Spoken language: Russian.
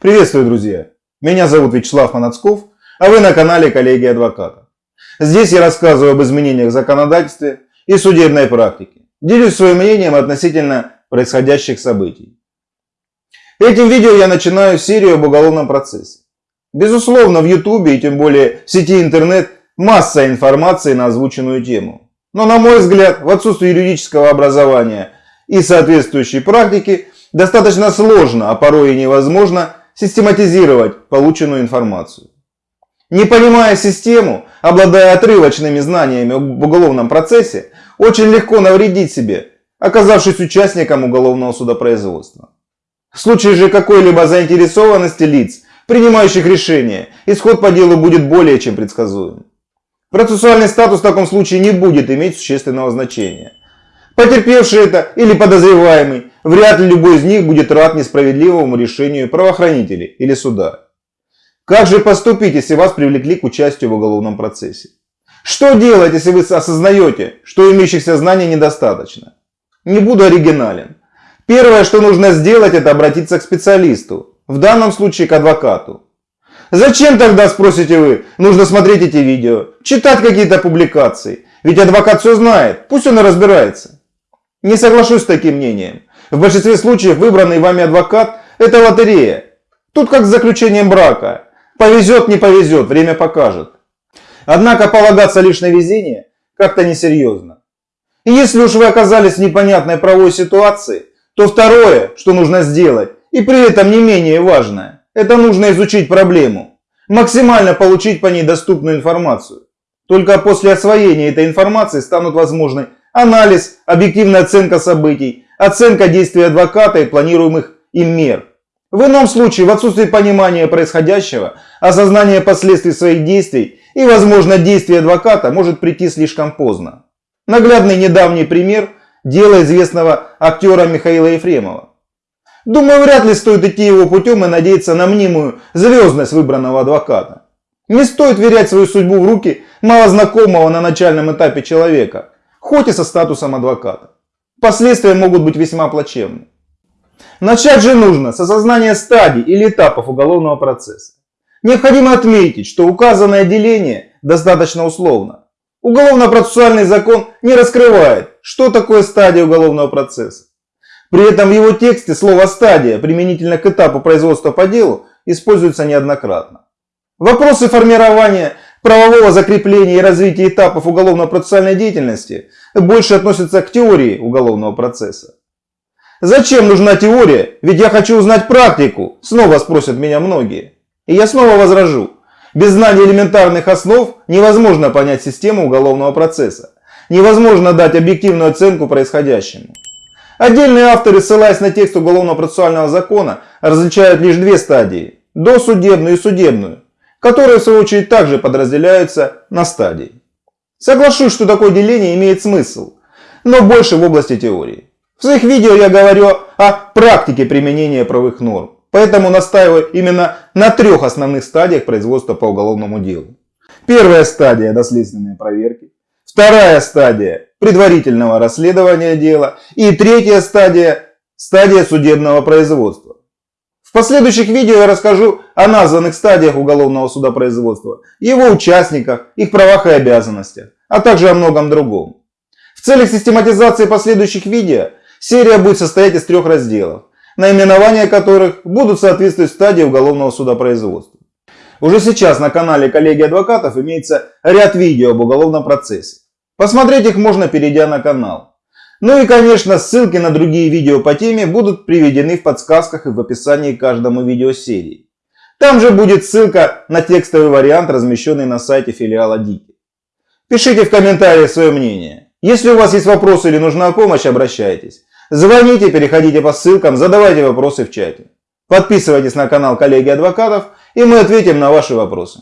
Приветствую, друзья! Меня зовут Вячеслав Манацков, а вы на канале Коллеги Адвоката. Здесь я рассказываю об изменениях в законодательстве и судебной практике. Делюсь своим мнением относительно происходящих событий. Этим видео я начинаю серию об уголовном процессе. Безусловно, в YouTube и тем более в сети интернет масса информации на озвученную тему. Но на мой взгляд, в отсутствии юридического образования и соответствующей практики, достаточно сложно, а порой и невозможно систематизировать полученную информацию. Не понимая систему, обладая отрывочными знаниями об уголовном процессе, очень легко навредить себе, оказавшись участником уголовного судопроизводства. В случае же какой-либо заинтересованности лиц, принимающих решения, исход по делу будет более чем предсказуем. Процессуальный статус в таком случае не будет иметь существенного значения. Потерпевший это или подозреваемый, вряд ли любой из них будет рад несправедливому решению правоохранителей или суда. Как же поступить, если вас привлекли к участию в уголовном процессе? Что делать, если вы осознаете, что имеющихся знаний недостаточно? Не буду оригинален. Первое, что нужно сделать, это обратиться к специалисту, в данном случае к адвокату. Зачем тогда, спросите вы, нужно смотреть эти видео, читать какие-то публикации? Ведь адвокат все знает, пусть он и разбирается. Не соглашусь с таким мнением. В большинстве случаев выбранный вами адвокат – это лотерея. Тут как с заключением брака. Повезет, не повезет, время покажет. Однако полагаться лишь на везение как-то несерьезно. И если уж вы оказались в непонятной правовой ситуации, то второе, что нужно сделать, и при этом не менее важное, это нужно изучить проблему. Максимально получить по ней доступную информацию. Только после освоения этой информации станут возможны анализ, объективная оценка событий, оценка действий адвоката и планируемых им мер. В ином случае, в отсутствии понимания происходящего, осознания последствий своих действий и, возможно, действий адвоката может прийти слишком поздно. Наглядный недавний пример – дело известного актера Михаила Ефремова. Думаю, вряд ли стоит идти его путем и надеяться на мнимую звездность выбранного адвоката. Не стоит верять свою судьбу в руки малознакомого на начальном этапе человека – хоть и со статусом адвоката. Последствия могут быть весьма плачевны. Начать же нужно с осознания стадий или этапов уголовного процесса. Необходимо отметить, что указанное деление достаточно условно. Уголовно-процессуальный закон не раскрывает, что такое стадия уголовного процесса. При этом в его тексте слово «стадия» применительно к этапу производства по делу используется неоднократно. Вопросы формирования правового закрепления и развития этапов уголовно-процессуальной деятельности больше относятся к теории уголовного процесса. Зачем нужна теория? Ведь я хочу узнать практику, снова спросят меня многие. И я снова возражу. Без знания элементарных основ невозможно понять систему уголовного процесса. Невозможно дать объективную оценку происходящему. Отдельные авторы, ссылаясь на текст уголовно-процессуального закона, различают лишь две стадии – досудебную и судебную которые в свою очередь также подразделяются на стадии. Соглашусь, что такое деление имеет смысл, но больше в области теории. В своих видео я говорю о практике применения правовых норм, поэтому настаиваю именно на трех основных стадиях производства по уголовному делу. Первая стадия – доследственные проверки. Вторая стадия – предварительного расследования дела. И третья стадия – стадия судебного производства. В последующих видео я расскажу о названных стадиях уголовного судопроизводства, его участниках, их правах и обязанностях, а также о многом другом. В целях систематизации последующих видео серия будет состоять из трех разделов, наименования которых будут соответствовать стадии уголовного судопроизводства. Уже сейчас на канале коллеги адвокатов имеется ряд видео об уголовном процессе. Посмотреть их можно, перейдя на канал. Ну и конечно ссылки на другие видео по теме будут приведены в подсказках и в описании к каждому видео серии. Там же будет ссылка на текстовый вариант, размещенный на сайте филиала Дики. Пишите в комментариях свое мнение. Если у вас есть вопросы или нужна помощь, обращайтесь. Звоните, переходите по ссылкам, задавайте вопросы в чате. Подписывайтесь на канал коллеги адвокатов и мы ответим на ваши вопросы.